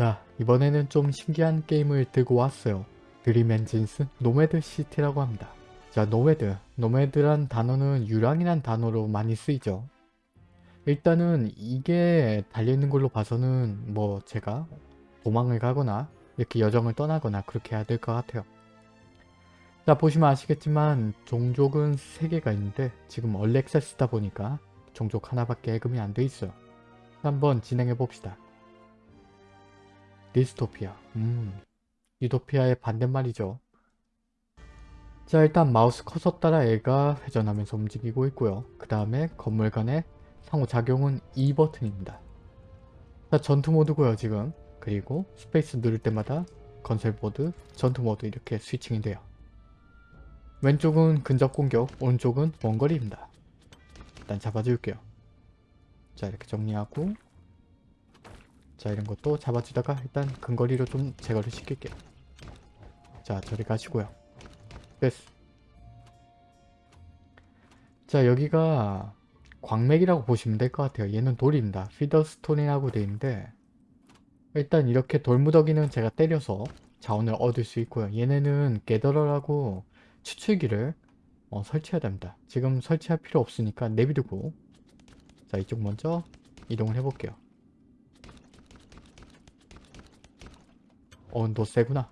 자 이번에는 좀 신기한 게임을 들고 왔어요. Dream Engines Nomad City라고 합니다. 자 nomad, nomad란 단어는 유랑이란 단어로 많이 쓰이죠. 일단은 이게 달려있는 걸로 봐서는 뭐 제가 도망을 가거나 이렇게 여정을 떠나거나 그렇게 해야 될 것 같아요. 자 보시면 아시겠지만 종족은 3개가 있는데 지금 early access다 보니까 종족 하나밖에 해금이 안 돼 있어요. 한번 진행해 봅시다. 디스토피아 음 유토피아의 반대말이죠. 자 일단 마우스 커서 따라 애가 회전하면서 움직이고 있고요. 그 다음에 건물 간의 상호작용은 E 버튼입니다. 자 전투 모드고요 지금 그리고 스페이스 누를 때마다 건설 모드, 전투 모드 이렇게 switching이 돼요. 왼쪽은 근접 공격, 오른쪽은 원거리입니다. 일단 잡아줄게요. 자 이렇게 정리하고 자 이런 것도 잡아주다가 일단 근거리로 좀 제거를 시킬게요. 자 저리 가시고요. 됐어. 자 여기가 광맥이라고 보시면 될 것 같아요. 얘는 돌입니다. 피더스톤이라고 되어 있는데 일단 이렇게 돌무더기는 제가 때려서 자원을 얻을 수 있고요. 얘네는 게더러라고 추출기를 어, 설치해야 됩니다. 지금 설치할 필요 없으니까 내비두고 자 이쪽 먼저 이동을 해볼게요. 어, 너 세구나.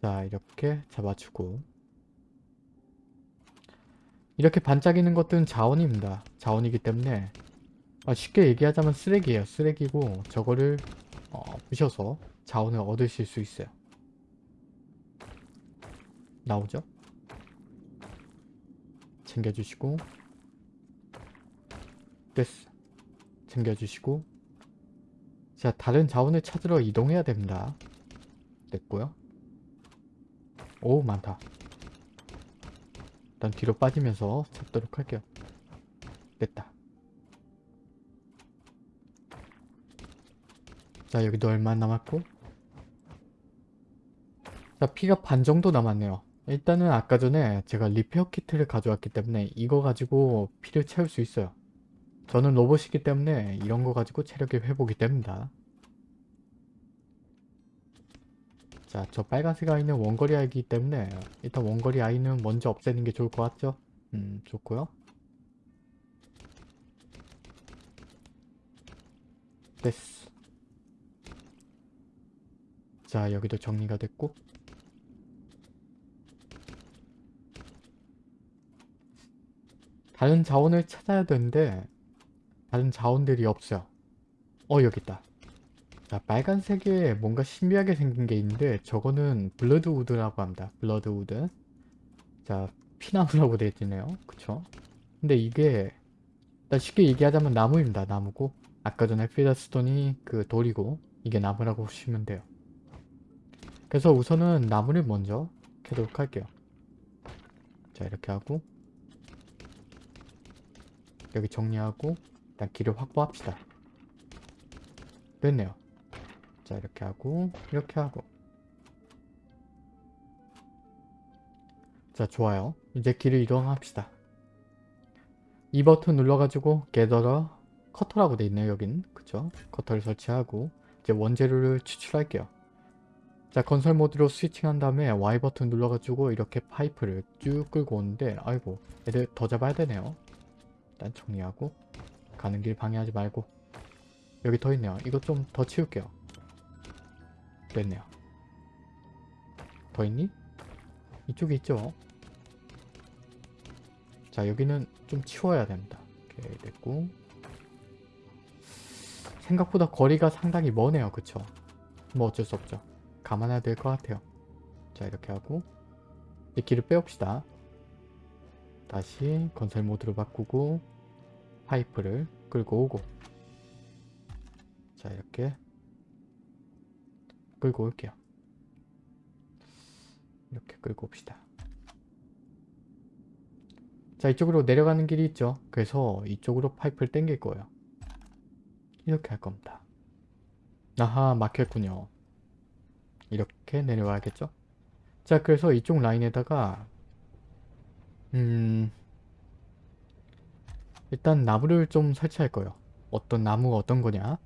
자, 이렇게 잡아주고 이렇게 반짝이는 것들은 자원입니다. 자원이기 때문에 아, 쉽게 얘기하자면 쓰레기예요. 쓰레기고 저거를 어, 부셔서 자원을 얻으실 수 있어요. 나오죠? 챙겨주시고 됐어. 챙겨주시고 자 다른 자원을 찾으러 이동해야 됩니다. 됐고요. 오 많다. 일단 뒤로 빠지면서 잡도록 할게요. 됐다. 자 여기도 얼마 남았고 자 피가 반 정도 남았네요. 일단은 아까 전에 제가 리페어 키트를 가져왔기 때문에 이거 가지고 피를 채울 수 있어요. 저는 로봇이기 때문에 이런 거 가지고 체력이 회복이 됩니다. 자, 저 빨간색 아이는 원거리 아이기 때문에 일단 원거리 아이는 먼저 없애는 게 좋을 것 같죠? 음, 좋고요. 됐어. 자, 여기도 정리가 됐고 다른 자원을 찾아야 되는데 다른 자원들이 없어요. 어, 여기 있다. 자, 빨간색에 뭔가 신비하게 생긴 게 있는데 저거는 bloodwood라고 합니다. bloodwood. 자, 피나무라고 되어 있네요. 그쵸? 근데 이게 일단 쉽게 얘기하자면 나무입니다. 나무고 아까 전에 피더스톤이 그 돌이고 이게 나무라고 보시면 돼요. 그래서 우선은 나무를 먼저 캐도록 할게요. 자, 이렇게 하고 여기 정리하고 일단 길을 확보합시다. 됐네요. 자 이렇게 하고 이렇게 하고. 자 좋아요. 이제 길을 이동합시다. E 버튼 눌러가지고 gatherer cutter라고 돼 있네요 여긴. 그쵸? cutter를 설치하고 이제 원재료를 추출할게요. 자 건설 모드로 switching한 다음에 Y 버튼 눌러가지고 이렇게 파이프를 쭉 끌고 오는데 아이고 애들 더 잡아야 되네요. 일단 정리하고 가는 길 방해하지 말고. 여기 더 있네요. 이거 좀더 치울게요 됐네요. 더 있니? 이쪽에 있죠? 자 여기는 좀 치워야 됩니다. 오케이 됐고. 생각보다 거리가 상당히 머네요. 그쵸? 뭐 어쩔 수 없죠. 감안해야 될 것 같아요. 자 이렇게 하고. 이 길을 빼옵시다. 다시 건설 모드로 바꾸고 파이프를 끌고 오고. 자 이렇게 끌고 올게요. 이렇게 끌고 옵시다. 자 이쪽으로 내려가는 길이 있죠. 그래서 이쪽으로 파이프를 당길 거예요. 이렇게 할 겁니다. 아하 막혔군요. 이렇게 내려와야겠죠? 자 그래서 이쪽 라인에다가 음 일단 나무를 좀 설치할 거예요. 어떤 나무가 어떤 거냐.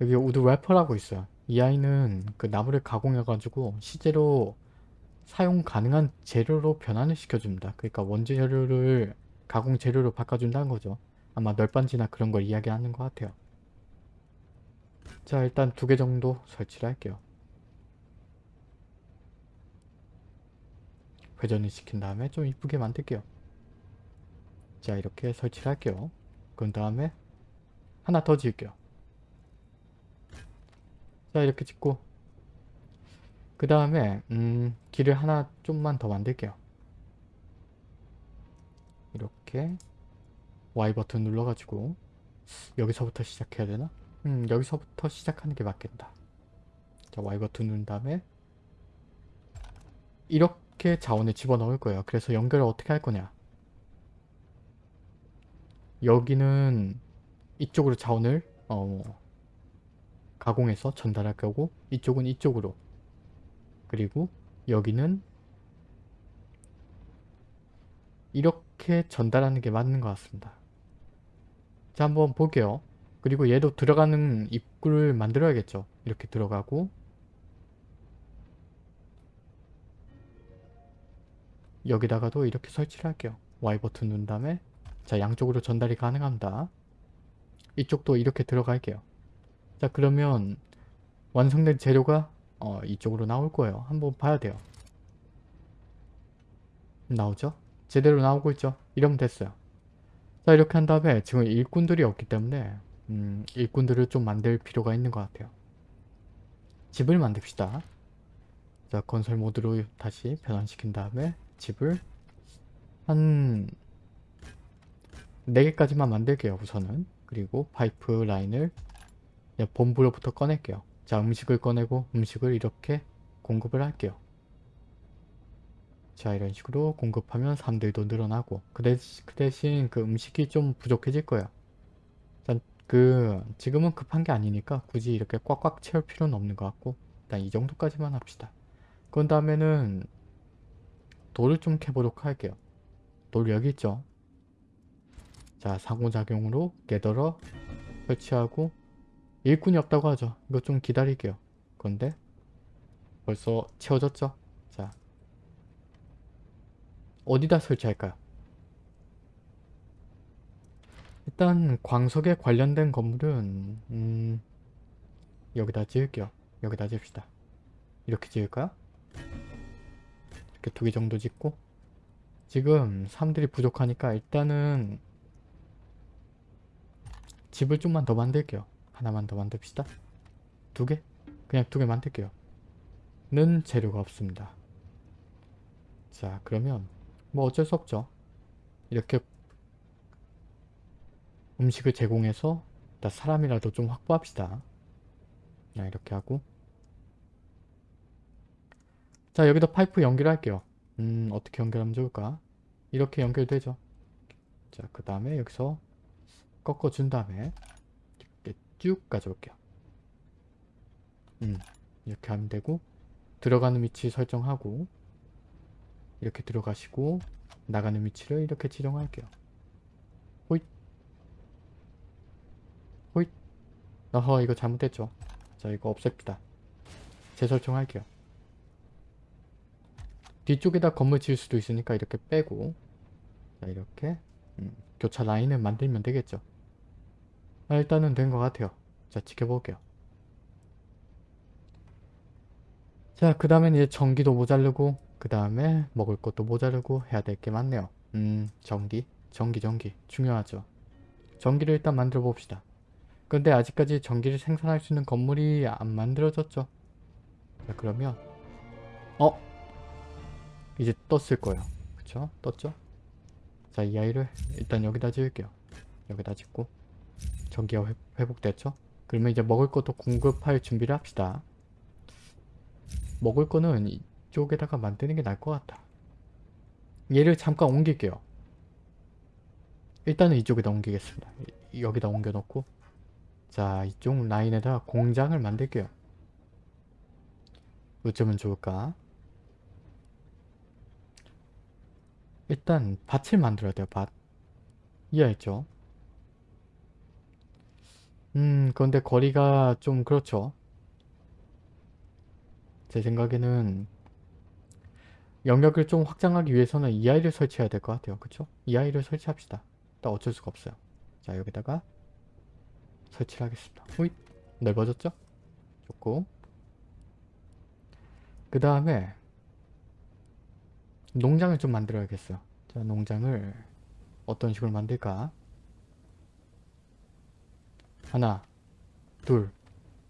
여기 wood ripper라고 있어요 이 아이는 그 나무를 가공해가지고 실제로 사용 가능한 재료로 변환을 시켜줍니다. 그러니까 원재 재료를 가공 재료로 바꿔준다는 거죠. 아마 널빤지나 그런 걸 이야기하는 것 같아요. 자 일단 두 개 정도 설치를 할게요. 회전을 시킨 다음에 좀 이쁘게 만들게요. 자 이렇게 설치를 할게요. 그런 다음에 하나 더 지을게요. 자 이렇게 짓고 그 다음에 음, 길을 하나 좀만 더 만들게요. 이렇게 Y 버튼 눌러가지고 여기서부터 시작해야 되나? 음 여기서부터 시작하는 게 맞겠다. 자 Y 버튼 누른 다음에 이렇게 자원을 집어넣을 거예요. 그래서 연결을 어떻게 할 거냐 여기는 이쪽으로 자원을 어, 가공해서 전달할 거고 이쪽은 이쪽으로 그리고 여기는 이렇게 전달하는 게 맞는 것 같습니다. 자 한번 볼게요. 그리고 얘도 들어가는 입구를 만들어야겠죠. 이렇게 들어가고 여기다가도 이렇게 설치를 할게요. Y 버튼 누른 다음에 자 양쪽으로 전달이 가능합니다. 이쪽도 이렇게 들어갈게요. 자 그러면 완성된 재료가 어, 이쪽으로 나올 거예요. 한번 봐야 돼요. 나오죠? 제대로 나오고 있죠? 이러면 됐어요. 자 이렇게 한 다음에 지금 일꾼들이 없기 때문에 음, 일꾼들을 좀 만들 필요가 있는 것 같아요. 집을 만듭시다. 자 건설 모드로 다시 변환시킨 다음에 집을 한 4개까지만 만들게요 우선은 그리고 파이프 라인을 본부로부터 꺼낼게요. 자 음식을 꺼내고 음식을 이렇게 공급을 할게요. 자 이런 식으로 공급하면 사람들도 늘어나고 그 대신 그, 대신 그 음식이 좀 부족해질 거예요. 자, 그 지금은 급한 게 아니니까 굳이 이렇게 꽉꽉 채울 필요는 없는 것 같고 일단 이 정도까지만 합시다. 그 다음에는 돌을 좀 캐보도록 할게요. 돌 여기 있죠? 자 상호작용으로 깨달어 설치하고 일꾼이 없다고 하죠. 이거 좀 기다릴게요. 그런데 벌써 채워졌죠? 자 어디다 설치할까요? 일단 광석에 관련된 건물은 음, 여기다 지을게요. 여기다 지읍시다. 이렇게 지을까요? 이렇게 두 개 정도 짓고 지금 사람들이 부족하니까 일단은 집을 좀만 더 만들게요. 하나만 더 만듭시다. 두 개? 그냥 두 개 만들게요. 는 재료가 없습니다. 자 그러면 뭐 어쩔 수 없죠. 이렇게 음식을 제공해서 일단 사람이라도 좀 확보합시다. 자 이렇게 하고 자 여기다 파이프 연결할게요. 음 어떻게 연결하면 좋을까? 이렇게 연결되죠. 자 그 다음에 여기서 꺾어준 다음에 쭉 가져올게요. 음, 이렇게 하면 되고 들어가는 위치 설정하고 이렇게 들어가시고 나가는 위치를 이렇게 지정할게요. 호잇 호잇 어허 이거 잘못됐죠. 자 이거 없앱시다. 재설정할게요. 뒤쪽에다 건물 지을 수도 있으니까 이렇게 빼고 자 이렇게 음, 교차 라인을 만들면 되겠죠. 아, 일단은 된 것 같아요. 자 지켜볼게요. 자그 다음엔 이제 전기도 모자르고 그 다음에 먹을 것도 모자르고 해야 될 게 많네요. 음 전기 전기 전기 중요하죠. 전기를 일단 만들어 봅시다. 근데 아직까지 전기를 생산할 수 있는 건물이 안 만들어졌죠. 자 그러면 어? 이제 떴을 거예요. 그쵸? 떴죠? 자 이 아이를 일단 여기다 지을게요. 여기다 짓고 전기가 회, 회복됐죠? 그러면 이제 먹을 것도 공급할 준비를 합시다. 먹을 거는 이쪽에다가 만드는 게 나을 것 같다. 얘를 잠깐 옮길게요. 일단은 이쪽에다 옮기겠습니다. 여기다 옮겨놓고 자 이쪽 라인에다 공장을 만들게요. 어쩌면 좋을까? 일단 밭을 만들어야 돼요. 밭. 이해했죠? 음 그런데 거리가 좀 그렇죠 제 생각에는 영역을 좀 확장하기 위해서는 이 아이를 설치해야 될 것 같아요. 그쵸? 이 아이를 설치합시다. 일단 어쩔 수가 없어요. 자 여기다가 설치를 하겠습니다. 후잇 넓어졌죠? 좋고 그 다음에 농장을 좀 만들어야겠어요. 자 농장을 어떤 식으로 만들까? 하나 둘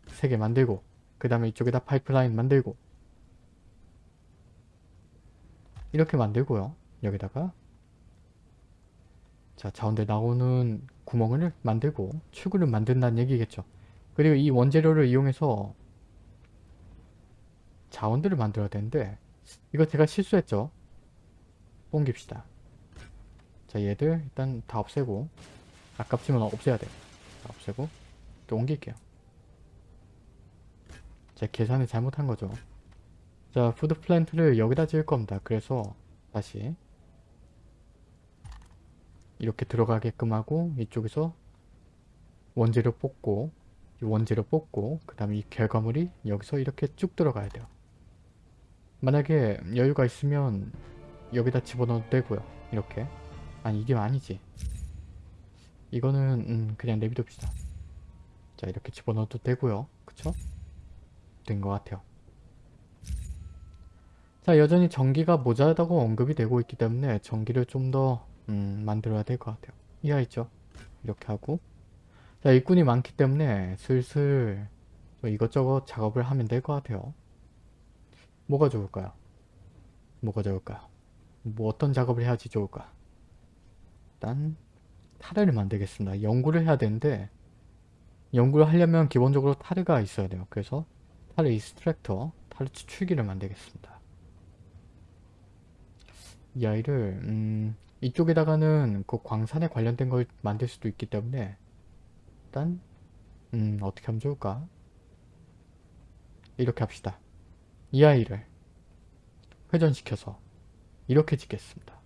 세 개 만들고 그 다음에 이쪽에다 파이프라인 만들고 이렇게 만들고요. 여기다가 자 자원들 나오는 구멍을 만들고 출구를 만든다는 얘기겠죠. 그리고 이 원재료를 이용해서 자원들을 만들어야 되는데 이거 제가 실수했죠. 옮깁시다. 자 얘들 일단 다 없애고 아깝지만 없애야 돼. 다 없애고 또 옮길게요. 제 계산을 잘못한 거죠. 자 food plant를 여기다 지을 겁니다. 그래서 다시 이렇게 들어가게끔 하고 이쪽에서 원재료 뽑고 이 원재료 뽑고 그 다음에 이 결과물이 여기서 이렇게 쭉 들어가야 돼요. 만약에 여유가 있으면 여기다 집어넣어도 되고요. 이렇게 아니 이게 아니지. 이거는 음, 그냥 내비둡시다. 자 이렇게 집어넣어도 되고요. 그쵸? 된 것 같아요. 자 여전히 전기가 모자라다고 언급이 되고 있기 때문에 전기를 좀더 음, 만들어야 될 것 같아요. 이하 있죠? 이렇게 하고 자 일꾼이 많기 때문에 슬슬 뭐 이것저것 작업을 하면 될 것 같아요. 뭐가 좋을까요? 뭐가 좋을까요? 뭐 어떤 작업을 해야지 좋을까? 일단 타르를 만들겠습니다. 연구를 해야 되는데 연구를 하려면 기본적으로 타르가 있어야 돼요. 그래서 타르 이스트랙터, 타르 추출기를 만들겠습니다. 이 아이를 음, 이쪽에다가는 그 광산에 관련된 걸 만들 수도 있기 때문에 일단 음, 어떻게 하면 좋을까? 이렇게 합시다. 이 아이를 회전시켜서 이렇게 짓겠습니다.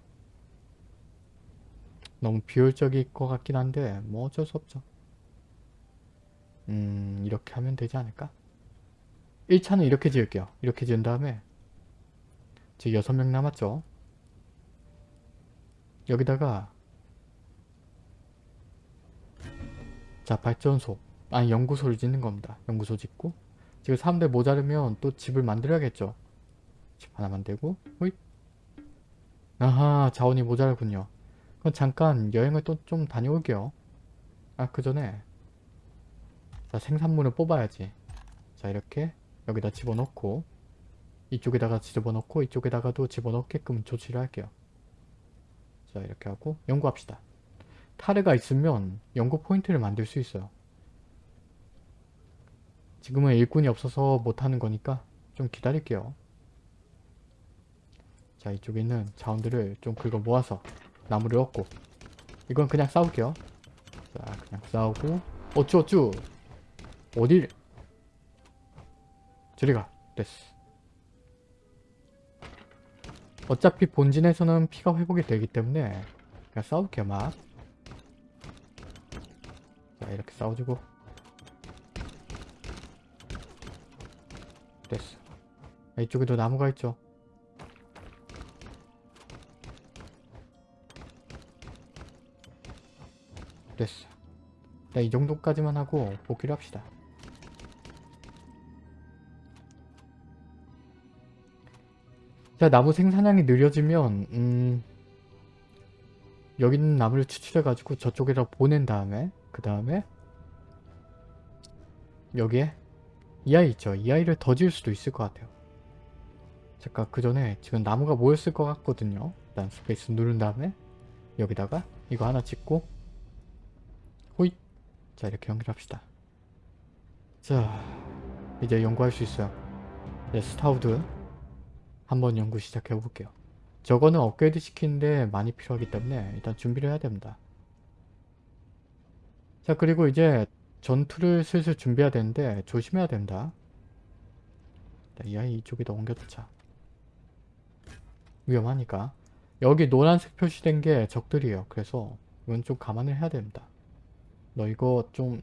너무 비효율적일 것 같긴 한데 뭐 어쩔 수 없죠. 음 이렇게 하면 되지 않을까? 1차는 이렇게 지을게요. 이렇게 지은 다음에 지금 6명 남았죠? 여기다가 자 발전소 아니 연구소를 짓는 겁니다. 연구소 짓고 지금 사람들 모자르면 또 집을 만들어야겠죠. 집 하나 만들고 호잇 아하 자원이 모자르군요. 그럼 잠깐 여행을 또 좀 다녀올게요. 아 그 전에 자 생산물을 뽑아야지. 자 이렇게 여기다 집어넣고 이쪽에다가 집어넣고 이쪽에다가도 집어넣게끔 조치를 할게요. 자 이렇게 하고 연구합시다. 타르가 있으면 연구 포인트를 만들 수 있어요. 지금은 일꾼이 없어서 못하는 거니까 좀 기다릴게요. 자 이쪽에 있는 자원들을 좀 긁어 모아서 나무를 얻고 이건 그냥 싸울게요. 자 그냥 싸우고 어쭈 어쭈 어딜 저리가 됐어. 어차피 본진에서는 피가 회복이 되기 때문에 그냥 싸울게요 막. 자 이렇게 싸워주고 됐어. 이쪽에도 나무가 있죠. 됐어. 자, 이 정도까지만 하고 복귀를 합시다. 자, 나무 생산량이 느려지면 음, 여기 있는 나무를 추출해가지고 저쪽에다 보낸 다음에 그 다음에 여기에 이 아이 있죠. 이 아이를 더 지을 수도 있을 것 같아요. 잠깐 그 전에 지금 나무가 모였을 것 같거든요. 일단 스페이스 누른 다음에 여기다가 이거 하나 찍고 자 이렇게 연결합시다. 자 이제 연구할 수 있어요. 이제 starwood 한번 연구 시작해 볼게요. 저거는 업그레이드 시키는데 많이 필요하기 때문에 일단 준비를 해야 됩니다. 자 그리고 이제 전투를 슬슬 준비해야 되는데 조심해야 된다. 이 아이 이쪽에다 옮겨두자. 위험하니까. 여기 노란색 표시된 게 적들이에요. 그래서 이건 좀 감안을 해야 됩니다. 너 이거 좀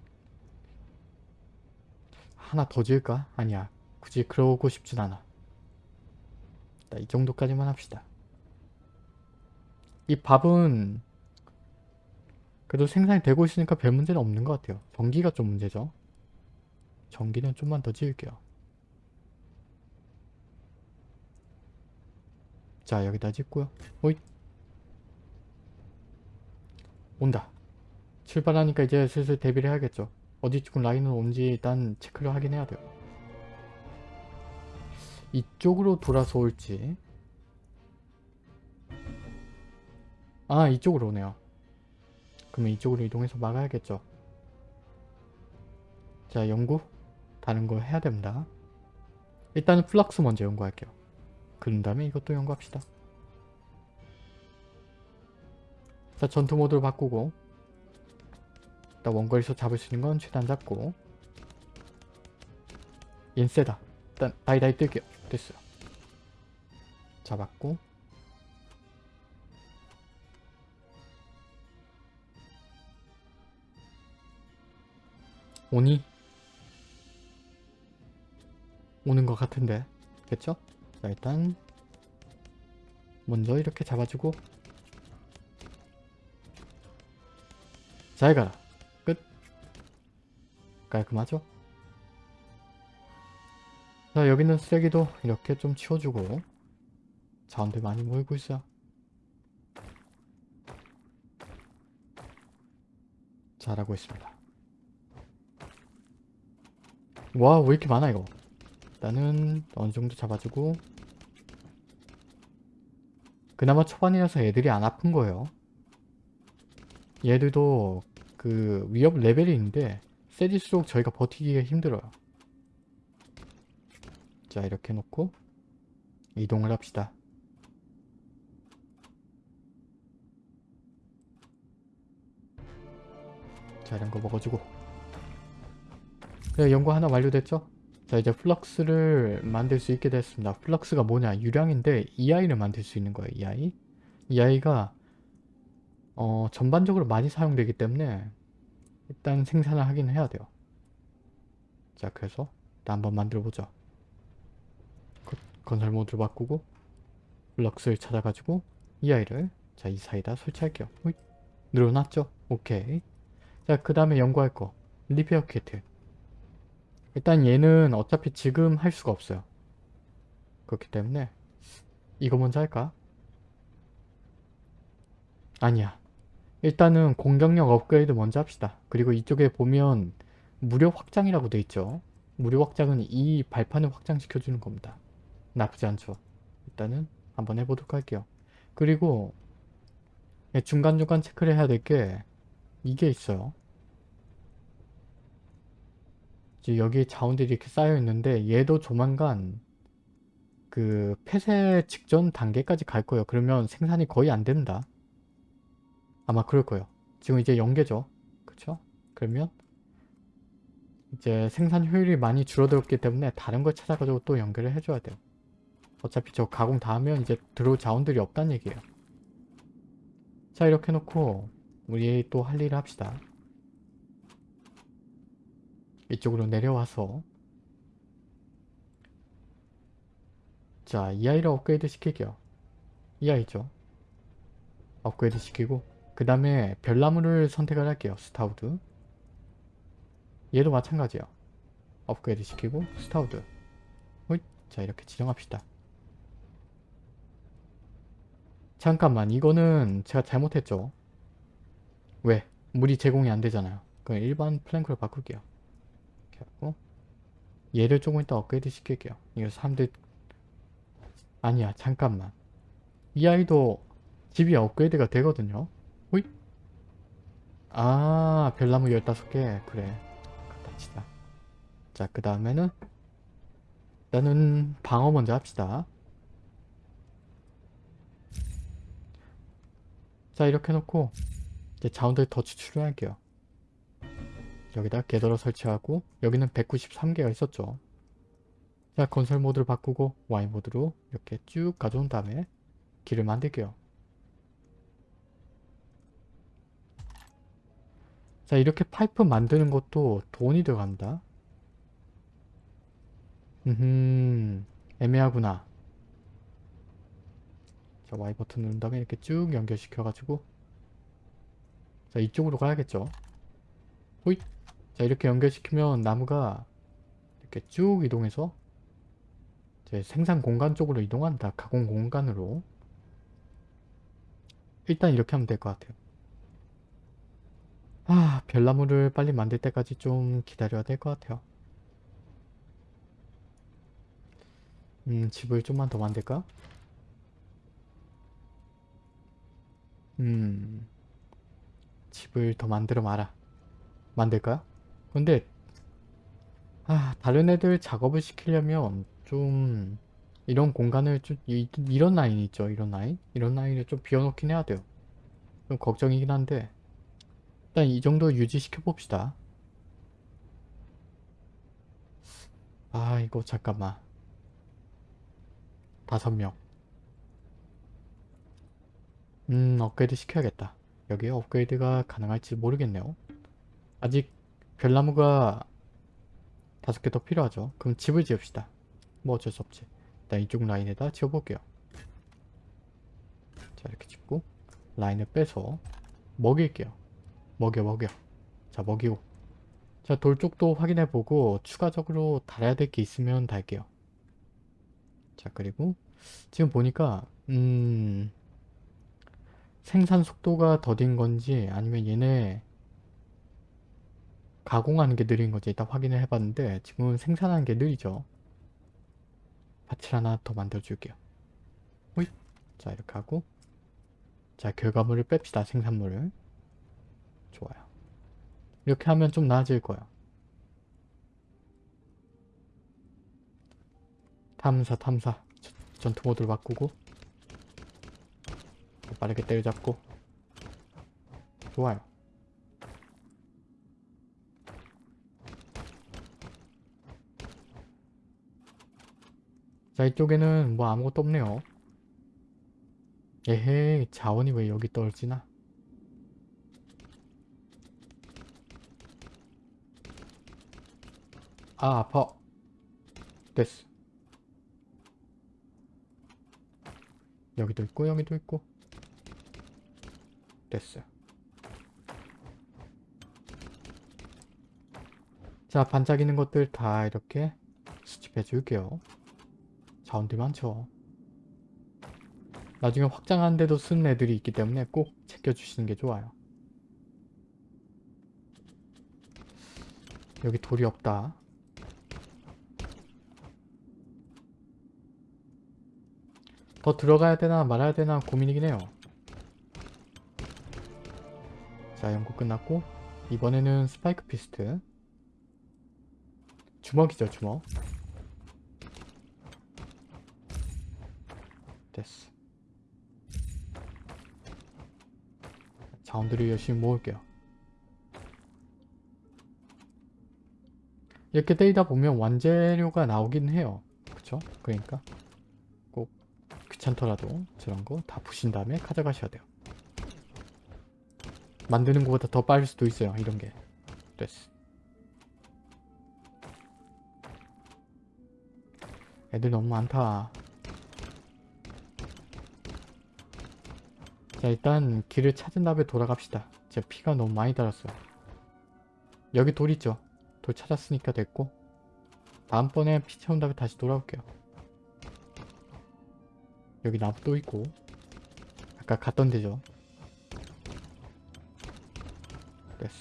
하나 더 지을까? 아니야. 굳이 그러고 싶진 않아. 자, 이 정도까지만 합시다. 이 밥은 그래도 생산이 되고 있으니까 별 문제는 없는 것 같아요. 전기가 좀 문제죠. 전기는 좀만 더 지을게요. 자 여기다 짓고요. 오이 온다. 출발하니까 이제 슬슬 대비를 해야겠죠. 어디쯤 라인으로 온지 일단 체크를 하긴 해야 돼요. 이쪽으로 돌아서 올지 아 이쪽으로 오네요. 그러면 이쪽으로 이동해서 막아야겠죠. 자 연구 다른 거 해야 됩니다. 일단은 flux 먼저 연구할게요. 그런 다음에 이것도 연구합시다. 자 전투 모드로 바꾸고 일단 원거리에서 잡을 수 있는 건 최대한 잡고 얜 세다. 일단 다이다이 뜰게요. 됐어요. 잡았고 오니? 오는 것 같은데 됐죠? 자 일단 먼저 이렇게 잡아주고 잘 가라 끝 깔끔하죠? 자 여기는 쓰레기도 이렇게 좀 치워주고 자원들 많이 모이고 있어요. 잘하고 있습니다. 와 왜 이렇게 많아 이거? 일단은 어느정도 잡아주고 그나마 초반이라서 애들이 안 아픈 거예요. 얘들도 그 위협 레벨이 있는데 세질수록 저희가 버티기가 힘들어요 자 이렇게 놓고 이동을 합시다 자 이런 거 먹어주고 네, 연구 하나 완료됐죠? 자 이제 flux를 만들 수 있게 됐습니다. flux가 뭐냐 유량인데 이 아이를 만들 수 있는 거예요. 이 아이. 이 아이가 어, 전반적으로 많이 사용되기 때문에 일단 생산을 하긴 해야 돼요. 자 그래서 일단 한번 만들어 보죠. 건설 모드로 바꾸고 flux를 찾아가지고 이 아이를 자 이 사이에다 설치할게요. 호잇. 늘어났죠? 오케이. 자 그 다음에 연구할 거 리페어 키트 일단 얘는 어차피 지금 할 수가 없어요. 그렇기 때문에 이거 먼저 할까? 아니야. 일단은 공격력 업그레이드 먼저 합시다. 그리고 이쪽에 보면 무료 확장이라고 돼 있죠. 무료 확장은 이 발판을 확장시켜주는 겁니다. 나쁘지 않죠. 일단은 한번 해보도록 할게요. 그리고 중간중간 체크를 해야 될 게 이게 있어요. 여기 자원들이 이렇게 쌓여 있는데 얘도 조만간 그 폐쇄 직전 단계까지 갈 거예요. 그러면 생산이 거의 안 된다. 아마 그럴 거예요. 지금 이제 연계죠. 그쵸? 그러면 이제 생산 효율이 많이 줄어들었기 때문에 다른 걸 찾아가지고 또 연결을 해줘야 돼요. 어차피 저 가공 다 하면 이제 들어올 자원들이 없다는 얘기예요. 자 이렇게 놓고 우리 또 할 일을 합시다. 이쪽으로 내려와서 자, 이 아이를 업그레이드 시킬게요. 이 아이죠. 업그레이드 시키고 그 다음에 별나무를 선택을 할게요. starwood 얘도 마찬가지예요. 업그레이드 시키고 starwood. 자 이렇게 지정합시다. 잠깐만 이거는 제가 잘못했죠. 왜? 물이 제공이 안 되잖아요. 그럼 일반 plank로 바꿀게요. 이렇게 하고 얘를 조금 이따 업그레이드 시킬게요. 이거 사람들 아니야 잠깐만 이 아이도 집이 업그레이드가 되거든요. 호잇 아 별나무 15개 그래 갖다 치자. 자그 다음에는 일단은 방어 먼저 합시다. 자 이렇게 해놓고 이제 자원들 더 추출할게요. 여기다 게더러 설치하고 여기는 193개가 있었죠. 자 건설 모드를 바꾸고 Y 모드로 이렇게 쭉 가져온 다음에 길을 만들게요. 자 이렇게 파이프 만드는 것도 돈이 들어갑니다. 음 애매하구나. 자 Y 버튼 누른 다음에 이렇게 쭉 연결시켜가지고 자 이쪽으로 가야겠죠. 호잇. 자 이렇게 연결시키면 나무가 이렇게 쭉 이동해서 제 생산 공간 쪽으로 이동한다. 가공 공간으로. 일단 이렇게 하면 될 것 같아요. 아 별나무를 빨리 만들 때까지 좀 기다려야 될 것 같아요. 음 집을 좀만 더 만들까? 음 집을 더 만들어 마라. 만들까요? 근데 아 다른 애들 작업을 시키려면 좀 이런 공간을 좀 이, 이런 라인 있죠 이런 라인 이런 라인을 좀 비워놓긴 해야 돼요 좀 걱정이긴 한데 일단 이 정도 유지시켜 봅시다 아 이거 잠깐만 다섯 명 음, 업그레이드 시켜야겠다. 여기에 업그레이드가 가능할지 모르겠네요. 아직 별나무가 다섯 개 더 필요하죠. 그럼 집을 지읍시다. 뭐 어쩔 수 없지. 일단 이쪽 라인에다 지어볼게요. 자, 이렇게 짓고 라인을 빼서 먹일게요. 먹여, 먹여. 자, 먹이고. 자, 돌 쪽도 확인해보고 추가적으로 달아야 될 게 있으면 달게요. 자, 그리고 지금 보니까 음... 생산 속도가 더딘 건지 아니면 얘네 가공하는 게 느린 건지 일단 확인을 해봤는데 지금은 생산하는 게 느리죠. 밭을 하나 더 만들어 줄게요. 호잇. 자 이렇게 하고 자 결과물을 뺍시다 생산물을 좋아요. 이렇게 하면 좀 나아질 거예요. 탐사 탐사. 전투 모드로 바꾸고 빠르게 때려잡고. 좋아요. 자 이쪽에는 뭐 아무것도 없네요. 에헤이 자원이 왜 여기 떨어지나 아 아파 됐어 여기도 있고 여기도 있고 됐어요. 자 반짝이는 것들 다 이렇게 수집해 줄게요. 자원들 많죠. 나중에 확장하는데도 쓰는 애들이 있기 때문에 꼭 챙겨주시는 게 좋아요. 여기 돌이 없다. 더 들어가야 되나 말아야 되나 고민이긴 해요. 자 연구 끝났고 이번에는 spike fist. 주먹이죠 주먹. 됐어. 자원들을 열심히 모을게요. 이렇게 때리다 보면 완재료가 나오긴 해요. 그쵸? 그러니까. 꼭 귀찮더라도 저런 거 다 부신 다음에 가져가셔야 돼요. 만드는 것보다 더 빠를 수도 있어요 이런 게. 됐어. 애들 너무 많다. 자 일단 길을 찾은 다음에 돌아갑시다. 제 피가 너무 많이 달았어요. 여기 돌 있죠? 돌 찾았으니까 됐고 다음번에 피 채운 다음에 다시 돌아올게요 여기 나무 또 있고. 아까 갔던 데죠. 됐어.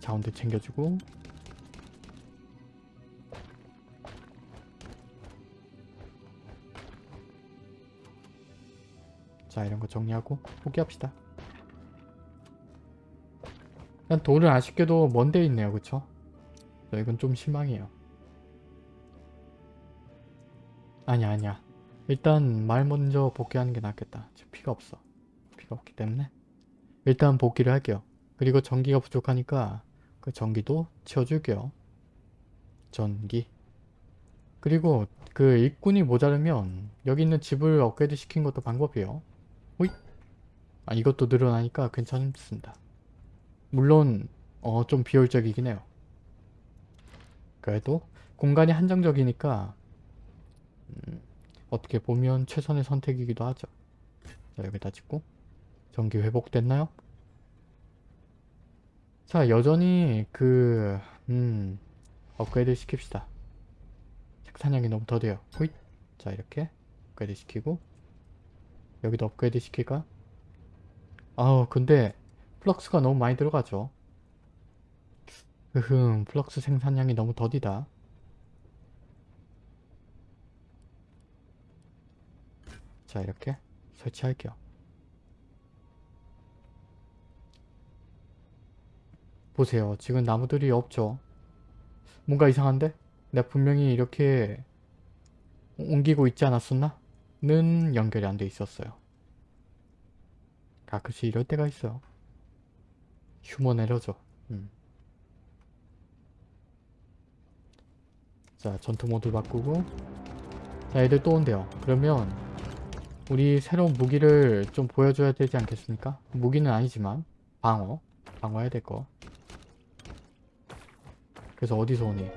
자원들 챙겨주고. 자 이런 거 정리하고 포기합시다. 일단 돌은 아쉽게도 먼데 있네요. 그쵸? 이건 좀 실망이에요 아니야 아니야 일단 말 먼저 복귀하는 게 낫겠다 지금 피가 없어 피가 없기 때문에 일단 복귀를 할게요. 그리고 전기가 부족하니까 그 전기도 채워줄게요. 전기. 그리고 그 일꾼이 모자르면 여기 있는 집을 업그레이드 시킨 것도 방법이에요. 호잇. 아 이것도 늘어나니까 괜찮습니다. 물론 어 좀 비효율적이긴 해요. 그래도 공간이 한정적이니까 음, 어떻게 보면 최선의 선택이기도 하죠. 자 여기다 짓고 전기 회복됐나요? 자 여전히 그... 음... 업그레이드 시킵시다. 생산량이 너무 더뎌요. 호잇! 자 이렇게 업그레이드 시키고 여기도 업그레이드 시킬까? 아우 근데 flux가 너무 많이 들어가죠. 으흠 flux 생산량이 너무 더디다. 자 이렇게 설치할게요. 보세요. 지금 나무들이 없죠. 뭔가 이상한데? 내가 분명히 이렇게 옮기고 있지 않았었나? 는 연결이 안 돼 있었어요. 가끔씩 이럴 때가 있어요. 휴먼 에러죠. 음. 자 전투 모드 바꾸고 자 애들 또 온대요. 그러면 우리 새로운 무기를 좀 보여줘야 되지 않겠습니까? 무기는 아니지만 방어 방어해야 될 거. 그래서 어디서 오니?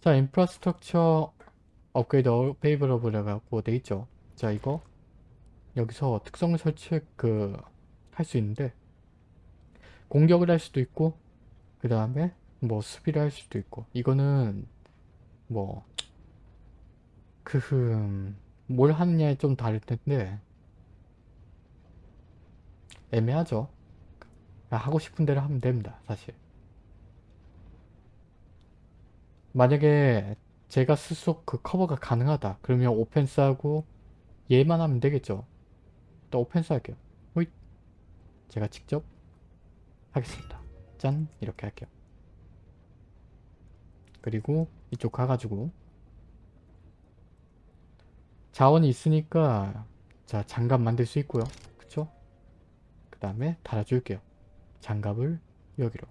자 infrastructure upgrade available이라고 돼 있죠. 자 이거 여기서 특성을 설치 그 할 수 있는데 공격을 할 수도 있고 그 다음에 뭐 수비를 할 수도 있고 이거는 뭐 크흠 뭘 하느냐에 좀 다를 텐데 애매하죠. 하고 싶은 대로 하면 됩니다. 사실. 만약에 제가 스스로 그 커버가 가능하다. 그러면 오펜스하고 얘만 하면 되겠죠. 또 오펜스 할게요. 호잇. 제가 직접 하겠습니다. 짠 이렇게 할게요. 그리고 이쪽 가가지고 자원이 있으니까 자 장갑 만들 수 있고요. 그쵸? 그 다음에 달아줄게요. 장갑을 여기로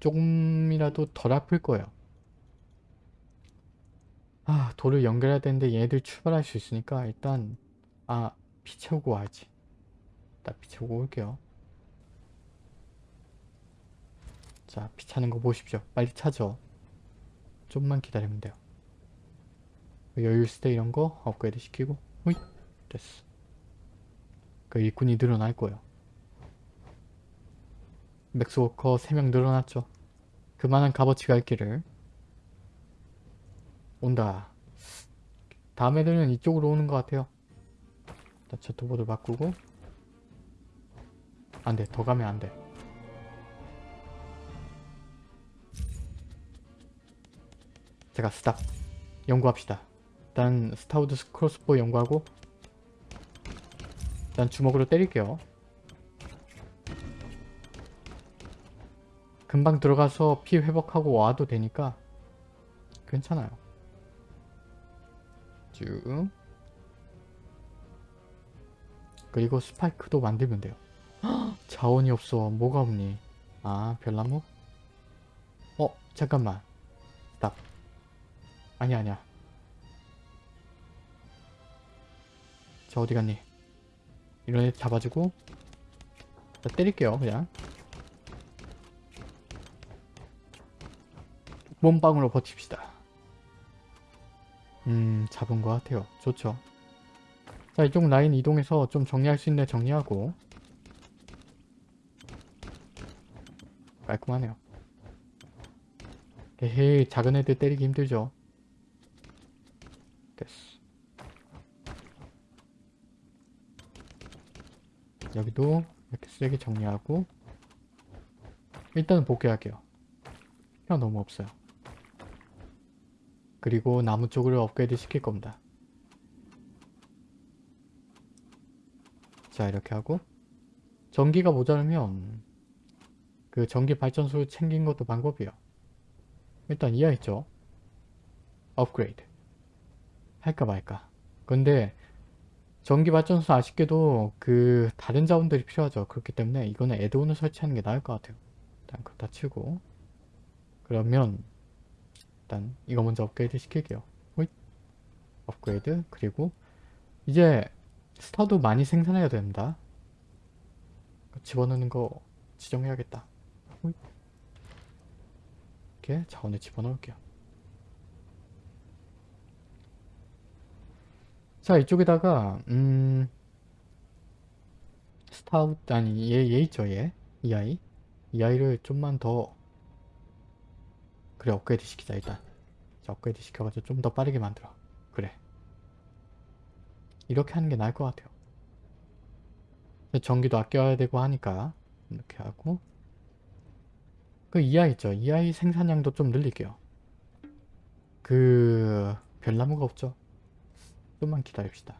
조금이라도 덜 아플 거예요. 아 돌을 연결해야 되는데 얘들 출발할 수 있으니까 일단 아 피 채우고 와야지. 일단 피 채우고 올게요. 자 피 차는 거 보십시오. 빨리 차죠. 좀만 기다리면 돼요. 여유 있을 때 이런 거 업그레이드 시키고 호잇 됐어. 그 일꾼이 늘어날 거예요. max worker 3명 늘어났죠. 그만한 값어치가 있기를. 온다. 다음 애들은 이쪽으로 오는 것 같아요. 자, 저토보드 바꾸고 안돼 더 가면 안돼 제가 스탑 연구합시다 일단 starwood crossbow 연구하고 일단 주먹으로 때릴게요. 금방 들어가서 피 회복하고 와도 되니까 괜찮아요. 쭉. 그리고 스파이크도 만들면 돼요. 헉, 자원이 없어. 뭐가 없니? 아 별나무? 어 잠깐만. 스탑. 아니야 아니야 자 어디 갔니? 이런 애 잡아주고 자 때릴게요 그냥. 몸빵으로 버팁시다. 음 잡은 것 같아요. 좋죠. 자 이쪽 라인 이동해서 좀 정리할 수 있는 정리하고. 깔끔하네요. 에헤이 작은 애들 때리기 힘들죠. 됐어 여기도 이렇게 세게 정리하고 일단은 복귀할게요. 혀 너무 없어요. 그리고 나무 쪽으로 업그레이드 시킬 겁니다. 자 이렇게 하고 전기가 모자르면 그 전기 발전소를 챙긴 것도 방법이에요. 일단 이해했죠? 업그레이드. 할까 말까. 근데 전기 발전소 아쉽게도 그 다른 자원들이 필요하죠. 그렇기 때문에 이거는 애드온을 설치하는 게 나을 것 같아요. 일단 그거 다 치고 그러면 일단 이거 먼저 업그레이드 시킬게요. 호잇 업그레이드 그리고 이제 스타도 많이 생산해야 됩니다. 집어넣는 거 지정해야겠다. 이렇게 자원을 집어넣을게요. 자 이쪽에다가 음 스타웃 아니 얘, 얘 있죠 얘? 이 아이? 이 아이를 좀만 더 그래 업그레이드 시키자 일단. 자 업그레이드 시켜가지고 좀 더 빠르게 만들어. 그래. 이렇게 하는 게 나을 것 같아요. 전기도 아껴야 되고 하니까 이렇게 하고. 그이 아이 있죠? 이 아이 생산량도 좀 늘릴게요. 그 별나무가 없죠 좀만 기다립시다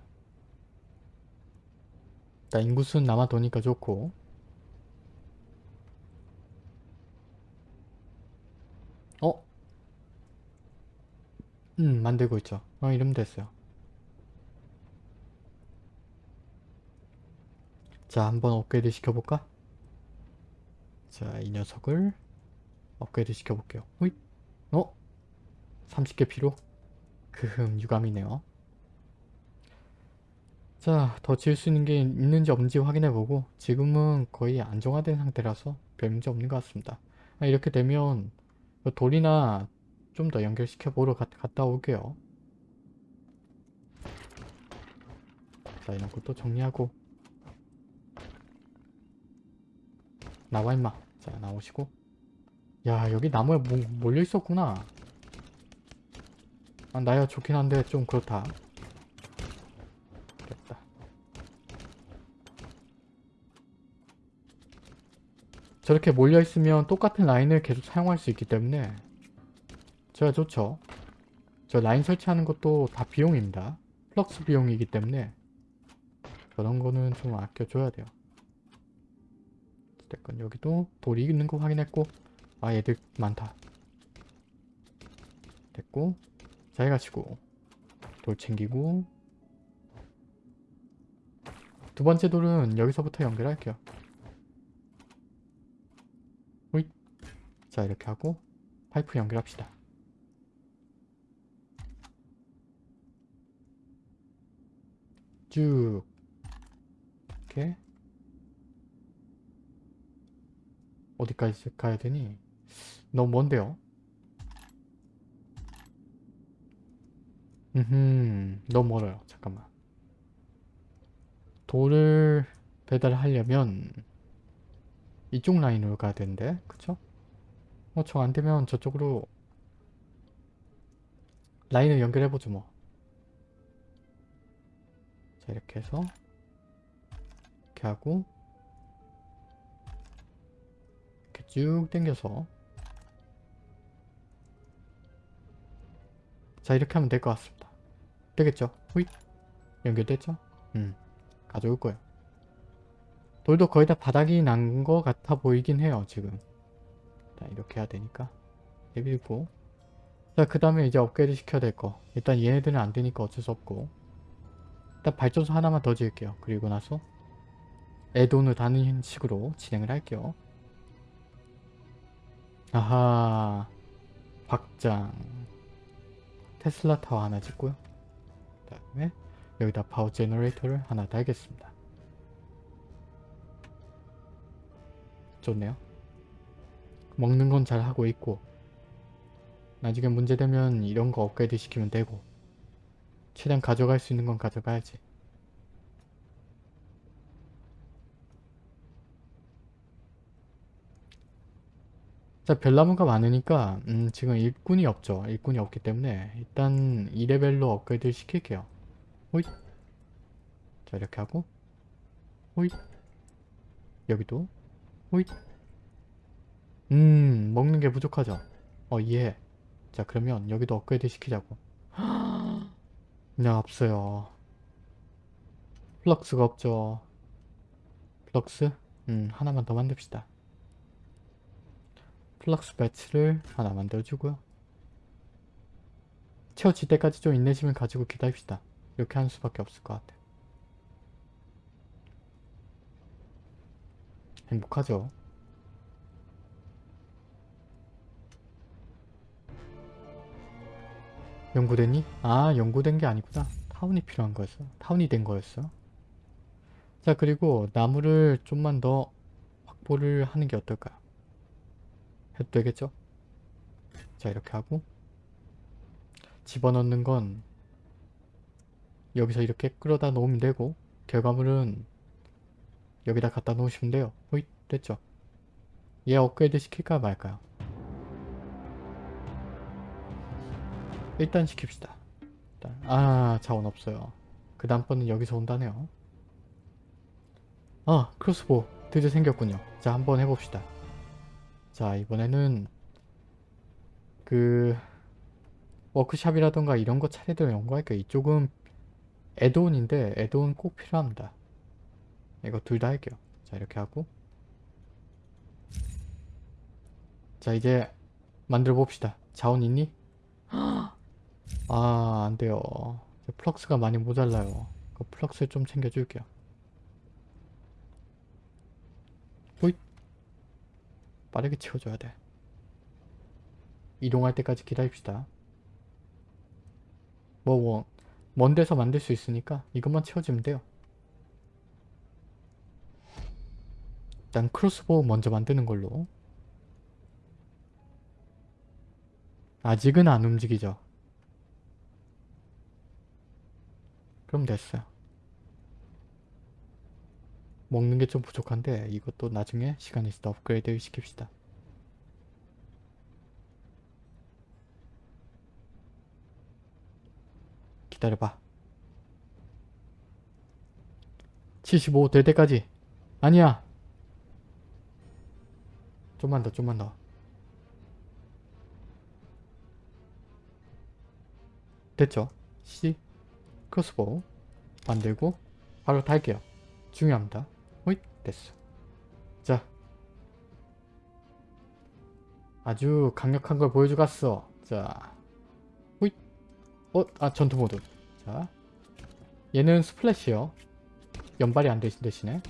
일단 인구수는 남아 도니까 좋고 어? 음 만들고 있죠 어 이러면 됐어요 자 한번 업그레이드 시켜볼까? 자 이 녀석을 업그레이드 시켜볼게요 호잇 어? 30개 필요? 크흠 유감이네요 자, 더 지을 수 있는 게 있는지 없는지 확인해보고 지금은 거의 안정화된 상태라서 별 문제 없는 것 같습니다. 아, 이렇게 되면 돌이나 좀 더 연결시켜 보러 가, 갔다 올게요. 자, 이런 것도 정리하고 나와 임마. 자, 나오시고 야, 여기 나무에 뭐, 몰려 있었구나. 아, 나야 좋긴 한데 좀 그렇다. 저렇게 몰려있으면 똑같은 라인을 계속 사용할 수 있기 때문에 제가 좋죠. 저 라인 설치하는 것도 다 비용입니다. flux 비용이기 때문에 저런 거는 좀 아껴줘야 돼요. 어쨌건 여기도 돌이 있는 거 확인했고 아 얘들 많다. 됐고 잘 가시고 돌 챙기고 두 번째 돌은 여기서부터 연결할게요. 호잇. 자 이렇게 하고 파이프 연결합시다. 쭉 이렇게 어디까지 가야 되니? 너무 먼데요? 음, 너무 멀어요. 잠깐만. 돌을 배달하려면 이쪽 라인으로 가야 되는데 그쵸? 어, 저 안되면 저쪽으로 라인을 연결해보죠 뭐. 자 이렇게 해서 이렇게 하고 이렇게 쭉 당겨서 자 이렇게 하면 될 것 같습니다. 되겠죠? 후잇 연결됐죠? 음. 가져올 거예요. 돌도 거의 다 바닥이 난것 같아 보이긴 해요 지금. 자 이렇게 해야 되니까 내밀고 자 그 다음에 이제 업그레이드 시켜야 될 거. 일단 얘네들은 안 되니까 어쩔 수 없고 일단 발전소 하나만 더 지을게요. 그리고 나서 add-on을 다는 식으로 진행을 할게요. 아하 확장 테슬라 타워 하나 짓고요. 그 다음에 여기다 power generator를 하나 달겠습니다. 좋네요. 먹는 건 잘 하고 있고 나중에 문제되면 이런 거 업그레이드 시키면 되고 최대한 가져갈 수 있는 건 가져가야지. 자 별나무가 많으니까 음, 지금 일꾼이 없죠. 일꾼이 없기 때문에 일단 2레벨로 업그레이드 시킬게요. 호잇 자 이렇게 하고 호잇 여기도 호잇 음 먹는 게 부족하죠. 어 이해해. 자 그러면 여기도 업그레이드 시키자고. 그냥 없어요. flux가 없죠. Flux? 음 하나만 더 만듭시다. flux 배치를 하나 만들어주고요. 채워질 때까지 좀 인내심을 가지고 기다립시다. 이렇게 하는 수밖에 없을 것 같아요. 행복하죠? 연구됐니? 아 연구된 게 아니구나. 타운이 필요한 거였어. 타운이 된 거였어. 자 그리고 나무를 좀만 더 확보를 하는 게 어떨까요? 해도 되겠죠? 자 이렇게 하고 집어넣는 건 여기서 이렇게 끌어다 놓으면 되고 결과물은 여기다 갖다 놓으시면 돼요. 호잇 됐죠? 얘 업그레이드 시킬까 말까요? 일단 시킵시다. 일단 아 자원 없어요. 그 다음번은 여기서 온다네요. 아 크로스보 드디어 생겼군요. 자 한번 해봅시다. 자 이번에는 그 워크샵이라던가 이런 거 차례대로 연구할게요. 이쪽은 에드온인데 에드온 꼭 필요합니다. 이거 둘 다 할게요. 자 이렇게 하고 자 이제 만들어 봅시다. 자원 있니? 아 안돼요. flux가 많이 모자라요. 그 flux 좀 챙겨줄게요. 호잇 빠르게 채워줘야 돼. 이동할 때까지 기다립시다. 뭐, 뭐, 먼 데서 만들 수 있으니까 이것만 채워주면 돼요. 일단 crossbow 먼저 만드는 걸로. 아직은 안 움직이죠. 그럼 됐어요. 먹는 게 좀 부족한데 이것도 나중에 시간 있을 때 업그레이드 시킵시다. 기다려봐. 75 될 때까지. 아니야. 좀만 더, 좀만 더. 됐죠? C 크로스보우 만들고 바로 달게요. 중요합니다. 호잇 됐어. 자 아주 강력한 걸 보여주 갔어. 자 호잇 어? 아 전투 모드 자 얘는 스플래시요. 연발이 안 되신 대신에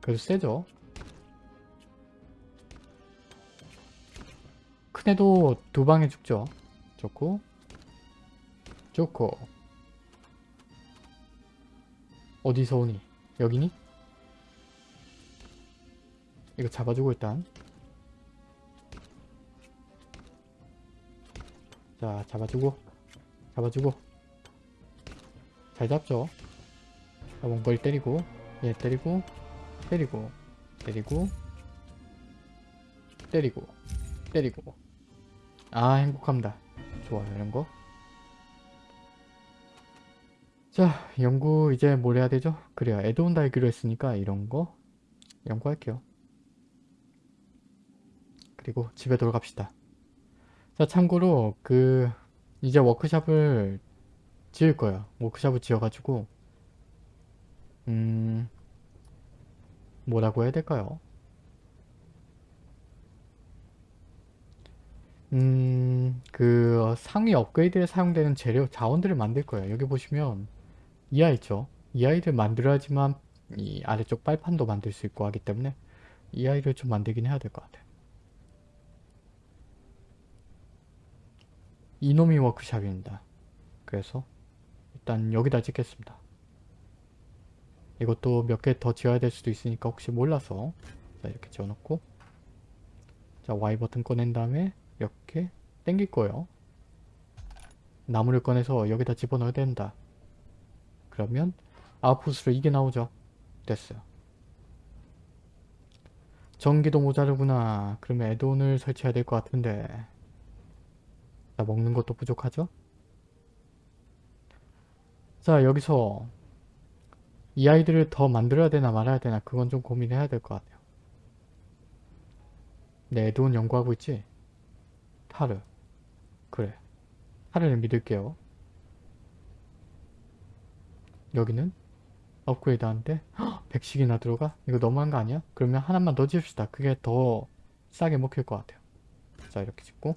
그래도 세죠. 큰 애도 두 방에 죽죠. 좋고 좋고 어디서 오니? 여기니? 이거 잡아주고 일단. 자 잡아주고. 잡아주고. 잘 잡죠? 자 원거리 때리고. 얘 때리고. 때리고. 때리고. 때리고. 때리고. 아 행복합니다. 좋아요 이런거 자 연구 이제 뭘 해야 되죠? 그래요 에드온 달기로 했으니까 이런 거 연구할게요 그리고 집에 돌아갑시다 자 참고로 그 이제 워크샵을 지을 거예요 워크샵을 지어가지고 음 뭐라고 해야 될까요? 음, 그 상위 업그레이드에 사용되는 재료, 자원들을 만들 거예요. 여기 보시면 이하 있죠. 이 아이를 만들어야지만 이 아래쪽 빨판도 만들 수 있고 하기 때문에 이 아이를 좀 만들긴 해야 될 것 같아요. 이놈이 워크샵입니다. 그래서 일단 여기다 찍겠습니다. 이것도 몇 개 더 지어야 될 수도 있으니까 혹시 몰라서 자 이렇게 지어놓고 자 Y 버튼 꺼낸 다음에 이렇게 땡길 거예요. 나무를 꺼내서 여기다 집어넣어야 된다. 그러면 아웃풋으로 이게 나오죠. 됐어요. 전기도 모자르구나. 그러면 애돈을 설치해야 될 것 같은데 자 먹는 것도 부족하죠? 자 여기서 이 아이들을 더 만들어야 되나 말아야 되나 그건 좀 고민해야 될 것 같아요. 네, 애돈 연구하고 있지? 타르. 그래. 타르를 믿을게요. 여기는 업그레이드 하는데 100씩이나 들어가? 이거 너무한 거 아니야? 그러면 하나만 더 지읍시다. 그게 더 싸게 먹힐 것 같아요. 자 이렇게 짓고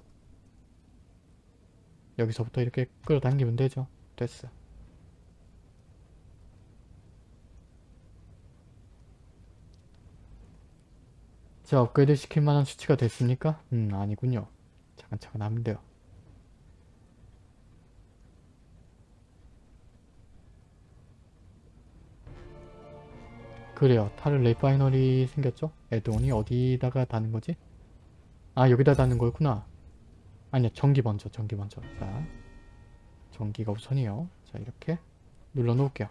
여기서부터 이렇게 끌어당기면 되죠. 됐어. 자 업그레이드 시킬 만한 수치가 됐습니까? 음 아니군요. 차근차근 하면 돼요. 그래요. tar refinery 생겼죠? add-on이 어디다가 다는 거지? 아 여기다 다는 거였구나. 아니야 전기 먼저 전기 먼저. 자 전기가 우선이요. 자 이렇게 눌러 놓을게요.